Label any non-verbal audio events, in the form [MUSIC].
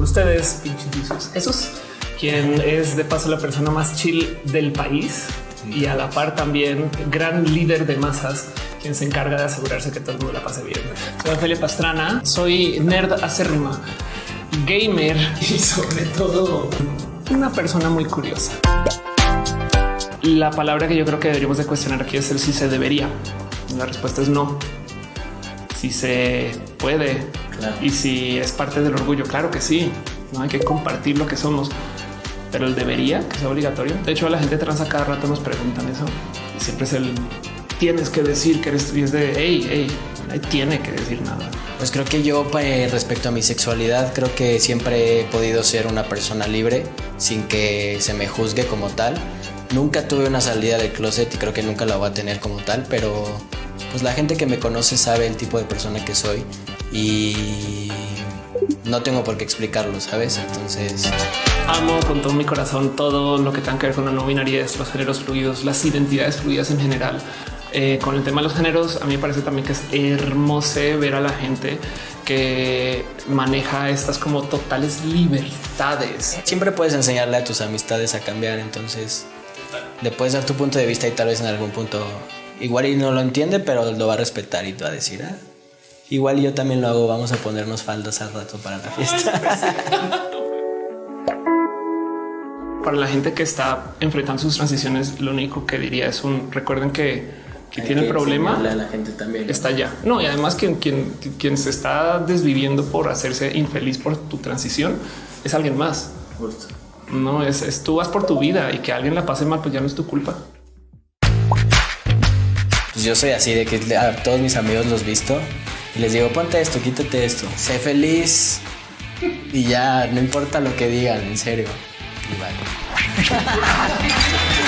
con ustedes, Jesús, quien es de paso la persona más chill del país y a la par también gran líder de masas quien se encarga de asegurarse que todo el mundo la pase bien. Soy Ophelia Pastrana, soy nerd acérrima, gamer y sobre todo una persona muy curiosa. La palabra que yo creo que deberíamos de cuestionar aquí es el si se debería. La respuesta es no. Si se puede y si es parte del orgullo, claro que sí. No hay que compartir lo que somos, pero el debería que sea obligatorio. De hecho, la gente trans a cada rato nos preguntan eso y siempre es el tienes que decir que eres y es de hey, hey, tiene que decir nada. Pues creo que yo pues, respecto a mi sexualidad creo que siempre he podido ser una persona libre sin que se me juzgue como tal. Nunca tuve una salida del closet y creo que nunca la voy a tener como tal, pero pues la gente que me conoce sabe el tipo de persona que soy y no tengo por qué explicarlo, ¿sabes? Entonces... Amo con todo mi corazón todo lo que tenga que ver con la no binariedad, los géneros fluidos, las identidades fluidas en general. Eh, con el tema de los géneros, a mí me parece también que es hermoso ver a la gente que maneja estas como totales libertades. Siempre puedes enseñarle a tus amistades a cambiar, entonces le puedes dar tu punto de vista y tal vez en algún punto igual y no lo entiende, pero lo va a respetar y te va a decir, ah, igual yo también lo hago, vamos a ponernos faldas al rato para la fiesta. para la gente que está enfrentando sus transiciones, lo único que diría es un recuerden que que tiene el problema la gente también está allá. No, y además quien, quien, quien se está desviviendo por hacerse infeliz por tu transición es alguien más. No es, tú vas por tu vida y que alguien la pase mal, pues ya no es tu culpa. Pues yo soy así de que a todos mis amigos los visto y les digo ponte esto, quítate esto, sé feliz y ya no importa lo que digan, en serio. Y vale. [LAUGHS]